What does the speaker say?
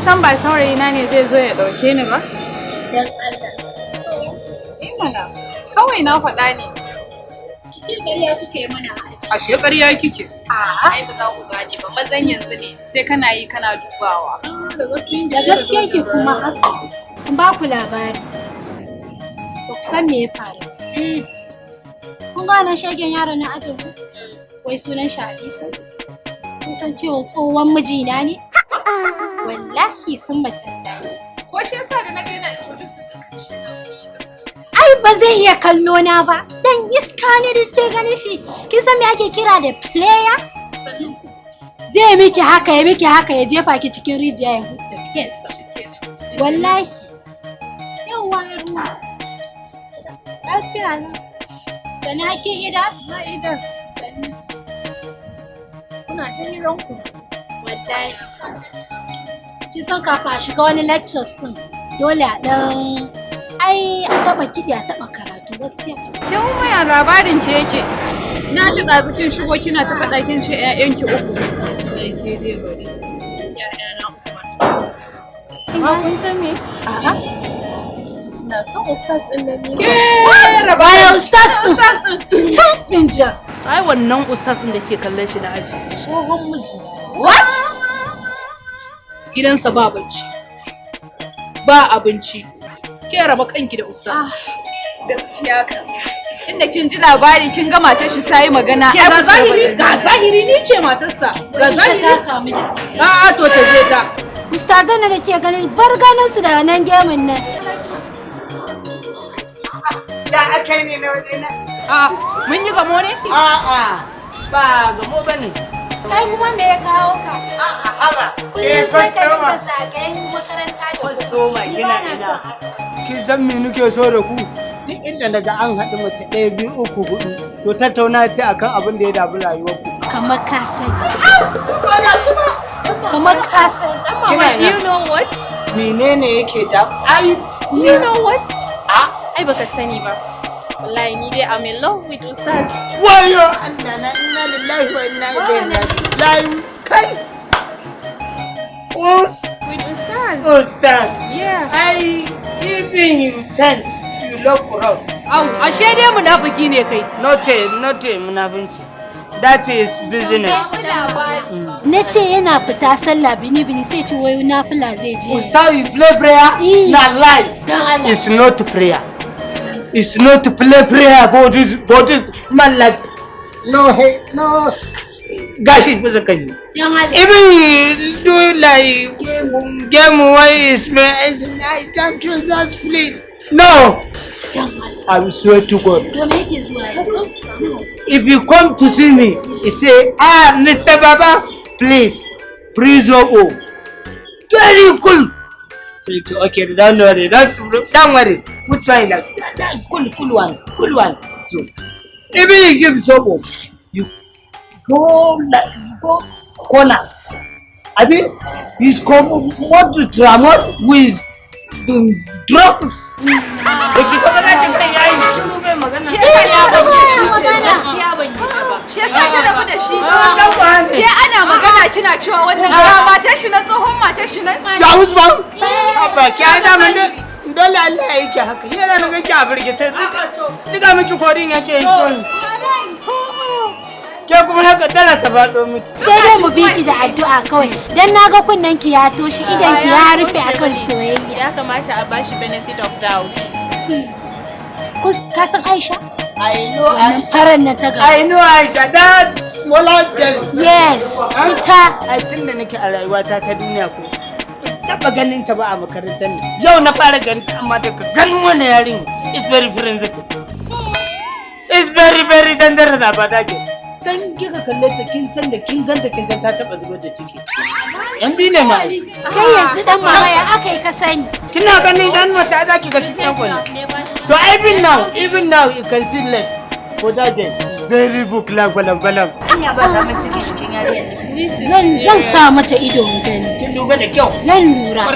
san ba saurayi na ne zai zo ya ɗauke ni ba Dan Allah. eh mana kawai na faɗa ne Ki ce ƙarya kike yi mana aji. Ashe ƙarya kike. ai ba za ku gane ba mazan yanzu ne sai kana yi kana dubawa Da gaske ki kuma haka. Kun ba ku labari. Ba ku san me ya faru. Kun ga wannan shegen yaro na ajin ku? Wai sunan shi Halifa. Kun san cewa tsohon mijina ne? Wallahi sun matalla. ko shi yasa da na ga yana introduce din Ai ba zai iya kallo na ba. Dan iska ne da ke ganin shi. Kin san me ake kira da player? Zai miki haka ya miki haka ya jefa ki cikin rijiya ya huta fesa. Wallahi. Yawwa ruwa. Lafiya na. Sani hakin ida? Na ida. Sani. Kuna ta hiranku. Wallahi. Kin san kafin a shiga wani lectures din dole a dan ai a taba kiɗi a taba karatu gaskiya. kin waya labarin ki yake na ji ɗazu kin shigo kina ta faɗa kin ce ƴaƴanki uku ke dai bari ƴaƴana uku ma kun san me A'a. na son ustaz ɗin nan ne Ke bayan ustaz din. Can binja. Ai wannan ustazin da ke kallon shi na aji. Tsohon miji. What? Gidansa ba bacci. Ba abinci. Ke raba kanki da ustaz. gaskiya kan tunda kin ji labari kin ga matar shi ta yi magana Ke ai ga zahiri ga zahiri ni ce matarsa. Ga zahiri. ta kamu da su. A'a to ta je ta. Ustazan da ke ganin bar ganin su da nan gemin nan. Da aka yi ne na waje na? A'a mun yi gamo ne? A'a, ba gamo ba ne. Kai kuma me ya kawo ka? A'a, haba. Kullum sai ka dinga zagayen makaranta da Kwastoma kina ba na ina. Kin san me nake so da ku? Duk inda daga an haɗu mace ɗaya biyu uku huɗu to tattauna ce akan abin da ya dabi rayuwar ku. Kamar ka sani. Kamar ka sani. Kina do you know what Menene yake da ai do you know what a ai baka sani ba wallahi ni dai I'm in love with ustaz wayo Allah na inna lillahi wa inna ilaihi raji'un. Kai. Us with ustaz ustaz. yeah Ai even you chant you love cross. Au, ashe dai munafiki ne kai. Note note munafunci. That is business. Na ce yana fita sallah bini bini sai ce wai nafila zai je. Ustaz you play prayer? Eh. Na lie. It's not prayer. It's not to play prayer for this for this man like no hey no gashi bisa kai. Dan Allah. Even you do like game why is is I don't trust that split. No, Dan Allah. I swear to God. To me yake zuwa yanzu? If you come to see me, you say, ah, Mr. Baba, please, please, oh. Very cool. So it's okay, don't worry, don't, don't worry. Which try Like, cool, cool one, cool one. So, if you give soap, you go, like, you go corner. I mean, he's come, want to travel with the drugs. Magana. shi yasa ta rabu da shi magana. gaskiya ban yi ta ba shi yasa ta rabu da shi Dan wane? ke ana magana kina cewa wannan ga matar shi na tsohon matar shi nan Ya Usman? Abba ki da dole Allah ya yi ki haka. Yana nan kake a firgice. Tuka miki kodin yake. Ke kuma haka dala ta faɗo miki. Sai dai mu bi ki da addu'a kawai. Dan na ga kunnen ki ya toshe idan ki ya rufe akan soyayya. ya kamata a bashi benefit of doubt Kus ka san Aisha? I know Aisha. faran nan ta gaba. I know Aisha. That smaller girl. Yes, ita. Ai tun da nake a rayuwata ta duniya ko. Taɓa ganin ta ba a makarantar nan. Yau na fara ganin ta amma daga ganin wannan yarin. It's very forensic. It's very very dangerous about that girl. San kika kalle ta kin san da kin ganta kin san ta taɓa zubar da ciki. Yan biyu ne ma. Kai yanzu dan mama ya aka yi ka sani. Kina ganin dan mata za ki ga cikin kwani. So even now, even now you can see left for that day. Very book like balam balam. Anya ba ta ciki cikin yariyar nan. Zan zan sa mata ido in gani. Kin duba da kyau. Zan lura.